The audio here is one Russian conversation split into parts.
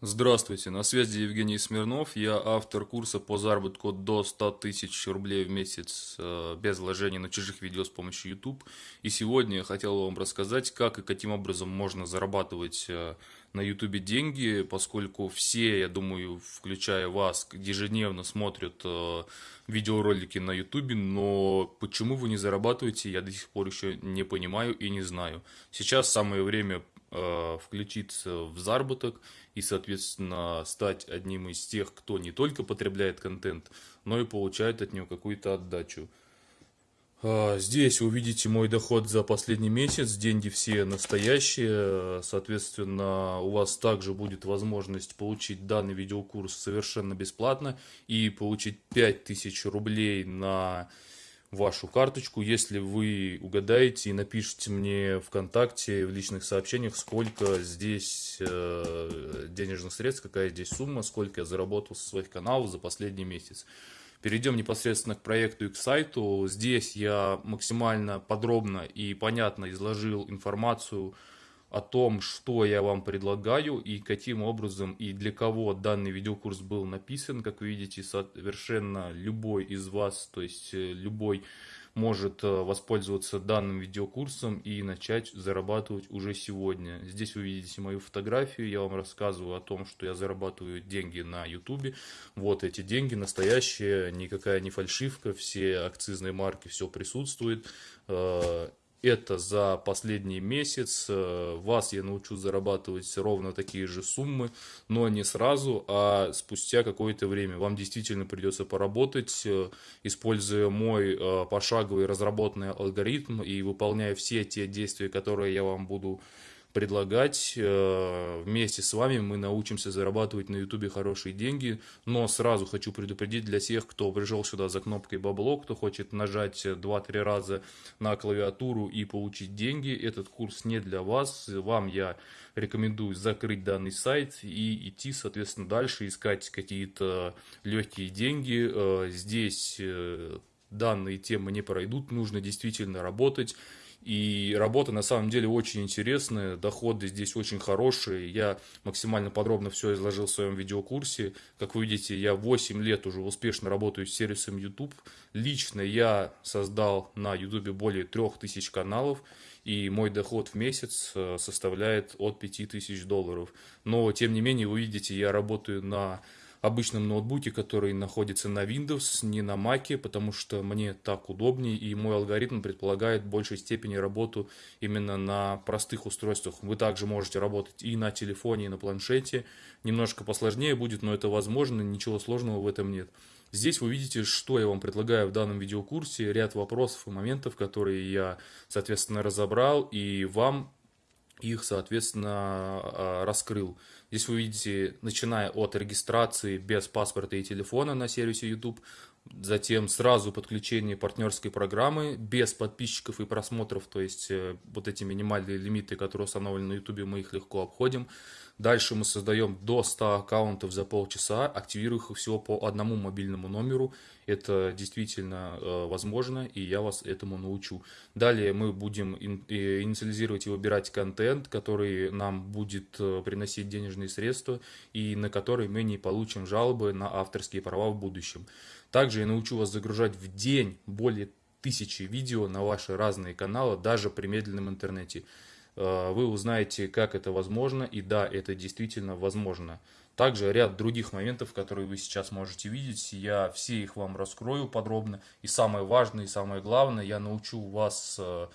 Здравствуйте, на связи Евгений Смирнов, я автор курса по заработку до 100 тысяч рублей в месяц э, без вложений на чужих видео с помощью YouTube. И сегодня я хотел вам рассказать, как и каким образом можно зарабатывать э, на YouTube деньги, поскольку все, я думаю, включая вас, ежедневно смотрят э, видеоролики на YouTube, но почему вы не зарабатываете, я до сих пор еще не понимаю и не знаю. Сейчас самое время включиться в заработок и, соответственно, стать одним из тех, кто не только потребляет контент, но и получает от него какую-то отдачу. А, здесь увидите мой доход за последний месяц, деньги все настоящие, соответственно, у вас также будет возможность получить данный видеокурс совершенно бесплатно и получить 5000 рублей на вашу карточку, если вы угадаете и напишите мне ВКонтакте в личных сообщениях, сколько здесь э, денежных средств, какая здесь сумма, сколько я заработал со своих каналов за последний месяц. Перейдем непосредственно к проекту и к сайту. Здесь я максимально подробно и понятно изложил информацию о том, что я вам предлагаю и каким образом и для кого данный видеокурс был написан. Как вы видите, совершенно любой из вас, то есть э, любой может э, воспользоваться данным видеокурсом и начать зарабатывать уже сегодня. Здесь вы видите мою фотографию, я вам рассказываю о том, что я зарабатываю деньги на YouTube. Вот эти деньги настоящие, никакая не фальшивка, все акцизные марки, все присутствует. Это за последний месяц. Э, вас я научу зарабатывать ровно такие же суммы, но не сразу, а спустя какое-то время. Вам действительно придется поработать, э, используя мой э, пошаговый разработанный алгоритм и выполняя все те действия, которые я вам буду предлагать. Э, вместе с вами мы научимся зарабатывать на YouTube хорошие деньги. Но сразу хочу предупредить для тех, кто пришел сюда за кнопкой бабло, кто хочет нажать 2-3 раза на клавиатуру и получить деньги. Этот курс не для вас. Вам я рекомендую закрыть данный сайт и идти, соответственно, дальше, искать какие-то легкие деньги. Э, здесь э, данные темы не пройдут, нужно действительно работать. И работа на самом деле очень интересная, доходы здесь очень хорошие. Я максимально подробно все изложил в своем видеокурсе. Как вы видите, я 8 лет уже успешно работаю с сервисом YouTube. Лично я создал на YouTube более 3000 каналов. И мой доход в месяц э, составляет от 5000 долларов. Но, тем не менее, вы видите, я работаю на обычном ноутбуке, который находится на Windows, не на Mac, потому что мне так удобнее, и мой алгоритм предполагает в большей степени работу именно на простых устройствах. Вы также можете работать и на телефоне, и на планшете. Немножко посложнее будет, но это возможно, ничего сложного в этом нет. Здесь вы видите, что я вам предлагаю в данном видеокурсе, ряд вопросов и моментов, которые я, соответственно, разобрал, и вам их, соответственно, а, раскрыл. Здесь вы видите, начиная от регистрации без паспорта и телефона на сервисе YouTube, затем сразу подключение партнерской программы без подписчиков и просмотров, то есть э, вот эти минимальные лимиты, которые установлены на YouTube, мы их легко обходим. Дальше мы создаем до 100 аккаунтов за полчаса, активируя их всего по одному мобильному номеру. Это действительно э, возможно, и я вас этому научу. Далее мы будем э, инициализировать и выбирать контент, который нам будет приносить денежные средства, и на который мы не получим жалобы на авторские права в будущем. Также я научу вас загружать в день более тысячи видео на ваши разные каналы, даже при медленном интернете. Э, вы узнаете, как это возможно, и да, это действительно возможно. Также ряд других моментов, которые вы сейчас можете видеть, я все их вам раскрою подробно. И самое важное, и самое главное, я научу вас, э,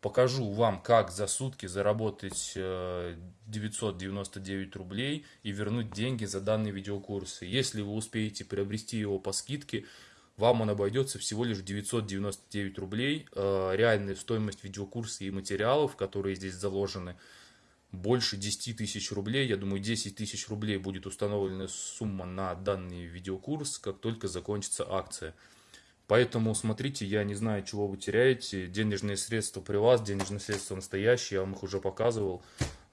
покажу вам, как за сутки заработать 999 э, рублей и вернуть деньги за данные видеокурсы. Если вы успеете приобрести его по скидке, вам он обойдется всего лишь 999 рублей. Э, реальная стоимость видеокурса и материалов, которые здесь заложены, больше 10 тысяч рублей. Я думаю, 10 тысяч рублей будет установлена сумма на данный видеокурс, как только закончится акция. Поэтому смотрите, я не знаю, чего вы теряете. Денежные средства при вас, денежные средства настоящие, я вам их уже показывал.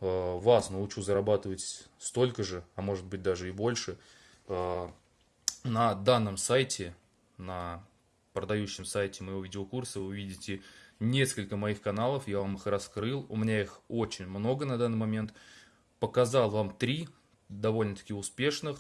Э, вас научу зарабатывать столько же, а может быть даже и больше. Э, на данном сайте на продающем сайте моего видеокурса вы увидите несколько моих каналов, я вам их раскрыл, у меня их очень много на данный момент. Показал вам три, довольно-таки успешных.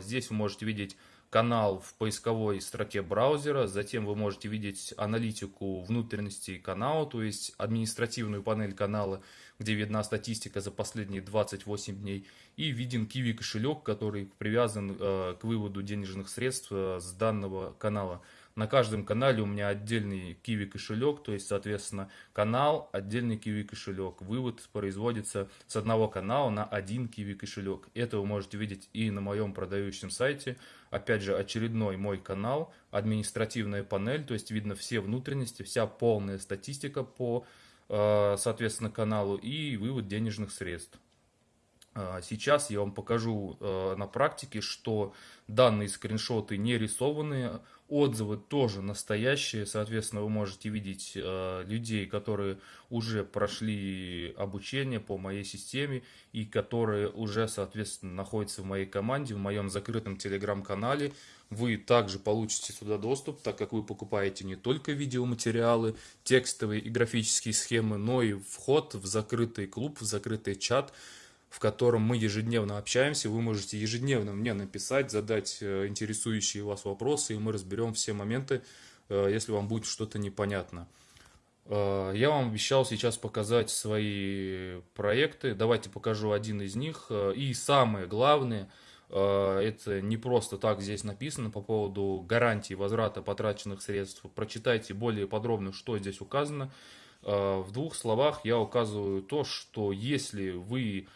Здесь вы можете видеть канал в поисковой строке браузера, затем вы можете видеть аналитику внутренностей канала, то есть административную панель канала, где видна статистика за последние 28 дней, и виден Kiwi кошелек, который привязан э, к выводу денежных средств э, с данного канала. На каждом канале у меня отдельный Kiwi кошелек, то есть, соответственно, канал, отдельный Kiwi кошелек. Вывод производится с одного канала на один Kiwi кошелек. Это вы можете видеть и на моем продающем сайте. Опять же, очередной мой канал, административная панель, то есть видно все внутренности, вся полная статистика по, э, соответственно, каналу и вывод денежных средств. А, сейчас я вам покажу э, на практике, что данные скриншоты не рисованные, отзывы тоже настоящие, соответственно, вы можете видеть э, людей, которые уже прошли обучение по моей системе и которые уже, соответственно, находятся в моей команде, в моем закрытом телеграм-канале. Вы также получите сюда доступ, так как вы покупаете не только видеоматериалы, текстовые и графические схемы, но и вход в закрытый клуб, в закрытый чат, в котором мы ежедневно общаемся. Вы можете ежедневно мне написать, задать э, интересующие вас вопросы, и мы разберем все моменты, э, если вам будет что-то непонятно. Э, я вам обещал сейчас показать свои проекты. Давайте покажу один из них. И самое главное, это не просто так здесь написано по поводу гарантии возврата потраченных средств. Прочитайте более подробно, что здесь указано. В двух словах я указываю то, что если вы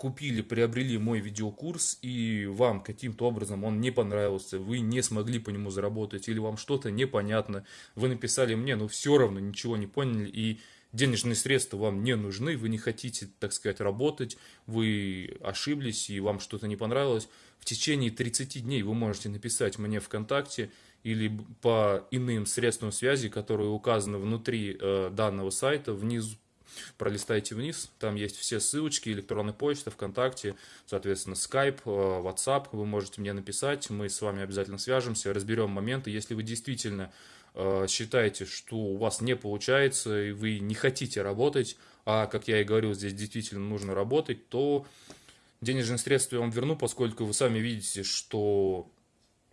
купили, приобрели мой видеокурс, и вам каким-то образом он не понравился, вы не смогли по нему заработать, или вам что-то непонятно, вы написали мне, но все равно ничего не поняли, и денежные средства вам не нужны, вы не хотите, так сказать, работать, вы ошиблись, и вам что-то не понравилось, в течение 30 дней вы можете написать мне ВКонтакте, или по иным средствам связи, которые указаны внутри э, данного сайта, внизу пролистайте вниз, там есть все ссылочки, электронная почта, ВКонтакте, соответственно, Skype, э, WhatsApp, вы можете мне написать, мы с вами обязательно свяжемся, разберем моменты, если вы действительно э, считаете, что у вас не получается, и вы не хотите работать, а, как я и говорил, здесь действительно нужно работать, то денежные средства я вам верну, поскольку вы сами видите, что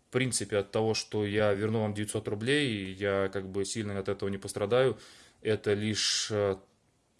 в принципе от того, что я верну вам 900 рублей, я как бы сильно от этого не пострадаю, это лишь э,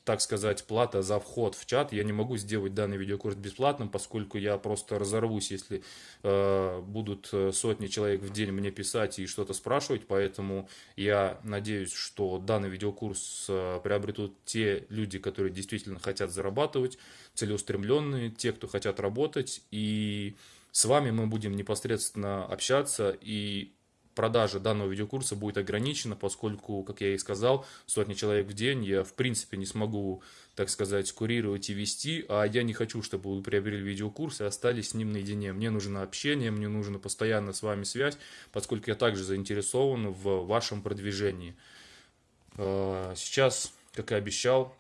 так сказать, плата за вход в чат. Я не могу сделать данный видеокурс бесплатным, поскольку я просто разорвусь, если э, будут э, сотни человек в день мне писать и что-то спрашивать. Поэтому я надеюсь, что данный видеокурс э, приобретут те люди, которые действительно хотят зарабатывать, целеустремленные, те, кто хотят работать. И с вами мы будем непосредственно общаться и продажа данного видеокурса будет ограничена, поскольку, как я и сказал, сотни человек в день я в принципе не смогу, так сказать, курировать и вести, а я не хочу, чтобы вы приобрели видеокурс и остались с ним наедине. Мне нужно общение, мне нужно постоянно с вами связь, поскольку я также заинтересован в вашем продвижении. А, сейчас, как и обещал,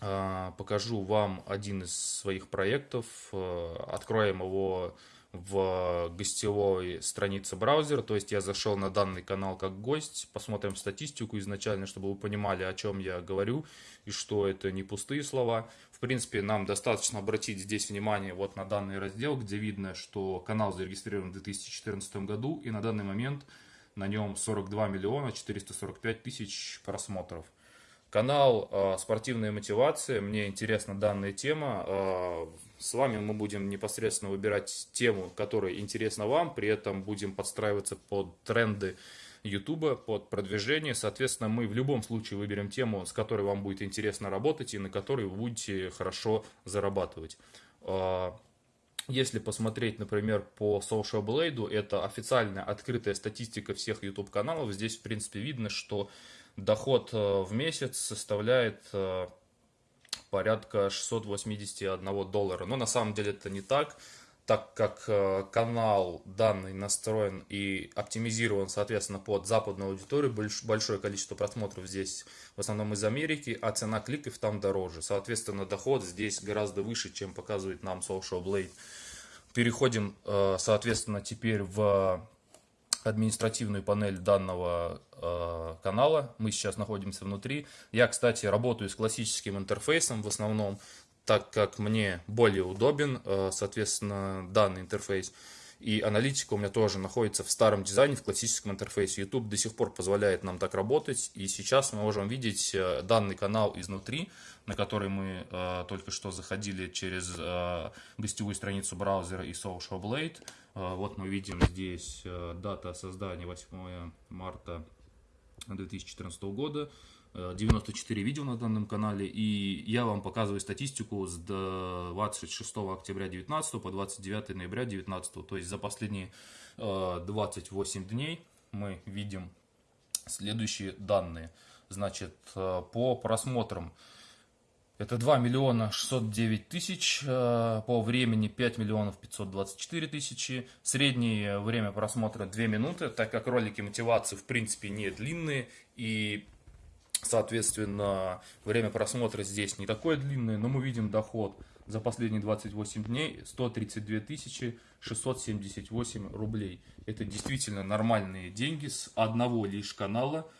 а, покажу вам один из своих проектов, а, откроем его в гостевой странице браузера, то есть я зашел на данный канал как гость, посмотрим статистику изначально, чтобы вы понимали, о чем я говорю, и что это не пустые слова. В принципе, нам достаточно обратить здесь внимание вот на данный раздел, где видно, что канал зарегистрирован в 2014 году, и на данный момент на нем 42 миллиона 445 тысяч просмотров. Канал э, «Спортивная мотивация», мне интересна данная тема, э, с вами мы будем непосредственно выбирать тему, которая интересна вам, при этом будем подстраиваться под тренды YouTube, под продвижение. Соответственно, мы в любом случае выберем тему, с которой вам будет интересно работать и на которой вы будете хорошо зарабатывать. А, если посмотреть, например, по Social Blade, это официальная открытая статистика всех YouTube каналов. Здесь, в принципе, видно, что доход э, в месяц составляет э, порядка 681 доллара. Но на самом деле это не так, так как э, канал данный настроен и оптимизирован, соответственно, под западную аудиторию, большое количество просмотров здесь в основном из Америки, а цена кликов там дороже. Соответственно, доход здесь гораздо выше, чем показывает нам Social Blade. Переходим, соответственно, теперь в административную панель данного э, канала. Мы сейчас находимся внутри. Я, кстати, работаю с классическим интерфейсом в основном. так как мне более удобен, э, соответственно, данный интерфейс. И аналитика у меня тоже находится в старом дизайне, в классическом интерфейсе. YouTube до сих пор позволяет нам так работать. И сейчас мы можем видеть э, данный канал изнутри, на который мы э, только что заходили через э, гостевую страницу браузера и Social Blade. Э, вот мы видим здесь э, дата создания 8 марта 2014 года. 94 видео на данном канале, и я вам показываю статистику с 26 октября 2019 по 29 ноября 2019, то есть за последние 28 дней мы видим следующие данные. Значит, по просмотрам это 2 миллиона 609 тысяч, по времени 5 миллионов 524 тысячи. Среднее время просмотра 2 минуты, так как ролики мотивации в принципе не длинные. И Соответственно, время просмотра здесь не такое длинное, но мы видим доход за последние 28 дней 132 678 рублей. Это действительно нормальные деньги с одного лишь канала.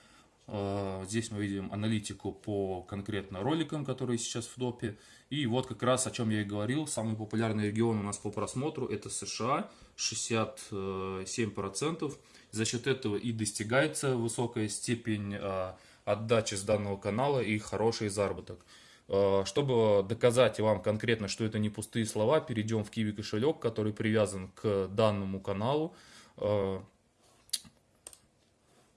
Э, здесь мы видим аналитику по конкретно роликам, которые сейчас в топе. И вот как раз о чем я и говорил, самый популярный регион у нас по просмотру это США, 67%. За счет этого и достигается высокая степень э, отдачи с данного канала и хороший заработок. Э, чтобы доказать вам конкретно, что это не пустые слова, перейдем в Kiwi кошелек, который привязан к данному каналу.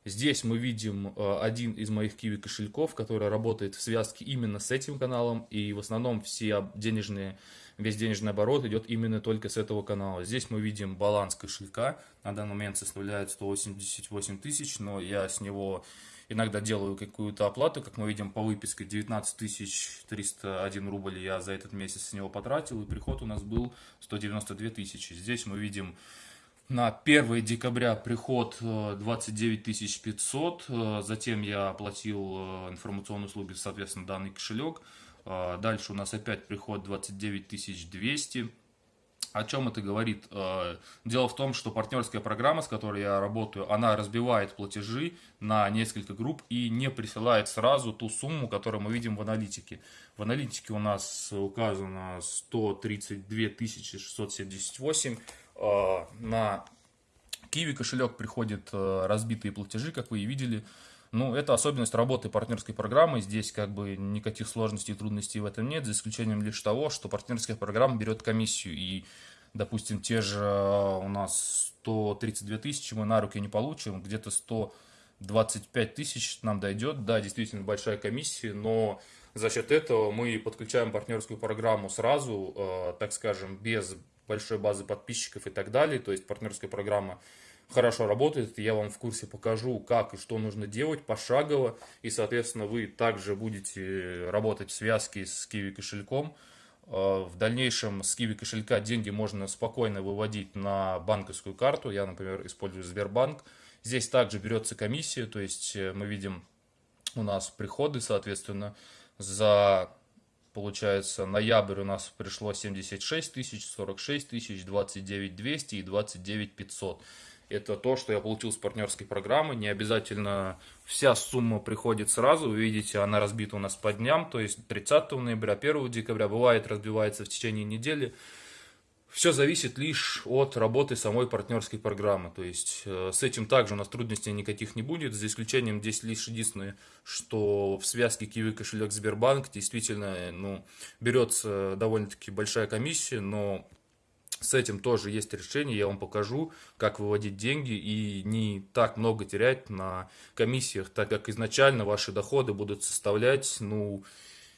Здесь мы видим э, один из моих Kiwi кошельков, который работает в связке именно с этим каналом. И в основном все денежные, весь денежный оборот идет именно только с этого канала. Здесь мы видим баланс кошелька. На данный момент составляет 188 тысяч, но я с него иногда делаю какую-то оплату, как мы видим по выписке 19 301 рубль я за этот месяц с него потратил, и приход у нас был 192 тысячи. Здесь мы видим на 1 декабря приход 29 э, 500, э, затем я оплатил э, информационные услуги, соответственно, данный кошелек. Дальше у нас опять приход 29 200. О чем это говорит? Дело в том, что партнерская программа, с которой я работаю, она разбивает платежи на несколько групп и не присылает сразу ту сумму, которую мы видим в аналитике. В аналитике у нас указано 132 678. Э, на Киви кошелек приходят э, разбитые платежи, как вы и видели. Ну, это особенность работы партнерской программы. Здесь как бы никаких сложностей и трудностей в этом нет, за исключением лишь того, что партнерская программа берет комиссию. И, допустим, те же э, у нас 132 тысячи мы на руки не получим, где-то 125 тысяч нам дойдет. Да, действительно большая комиссия, но за счет этого мы подключаем партнерскую программу сразу, так скажем, без большой базы подписчиков и так далее. То есть партнерская программа хорошо работает. Я вам в курсе покажу, как и что нужно делать пошагово. И, соответственно, вы также будете работать в связке с Kiwi кошельком. А, в дальнейшем с Kiwi кошелька деньги можно спокойно выводить на банковскую карту. Я, например, использую Сбербанк. Здесь также берется комиссия, то есть э, мы видим у нас приходы, соответственно, за, получается, ноябрь у нас пришло 76 тысяч, 46 тысяч, 29 200 и 29 500 это то, что я получил с партнерской программы. Не обязательно вся сумма приходит сразу. Вы видите, она разбита у нас по дням, то есть 30 ноября, 1 декабря. Бывает, разбивается в течение недели. Все зависит лишь от работы самой партнерской программы. То есть э, с этим также у нас трудностей никаких не будет, за исключением здесь лишь единственное, что в связке Kiwi кошелек Сбербанк действительно э, ну, берется довольно-таки большая комиссия, но с этим тоже есть решение, я вам покажу, как выводить деньги и не так много терять на комиссиях, так как изначально ваши доходы будут составлять, ну,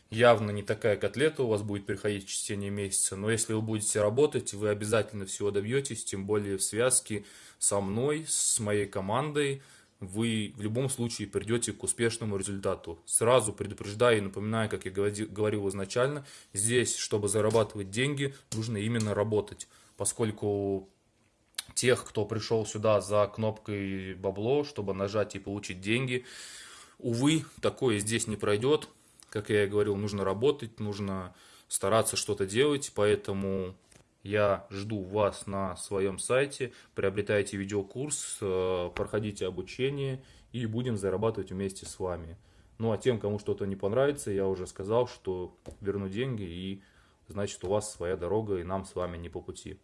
явно не такая котлета у вас будет приходить в течение месяца, но если вы будете работать, вы обязательно всего добьетесь, тем более в связке со мной, с моей командой, вы в любом случае придете к успешному результату. Сразу предупреждаю и напоминаю, как я говорил изначально, здесь, чтобы зарабатывать деньги, нужно именно работать, поскольку тех, кто пришел сюда за кнопкой бабло, чтобы нажать и получить деньги, увы, такое здесь не пройдет. Как я и говорил, нужно работать, нужно стараться что-то делать, поэтому я жду вас на своем сайте, приобретайте видеокурс, э, проходите обучение и будем зарабатывать вместе с вами. Ну а тем, кому что-то не понравится, я уже сказал, что верну деньги и значит у вас своя дорога и нам с вами не по пути.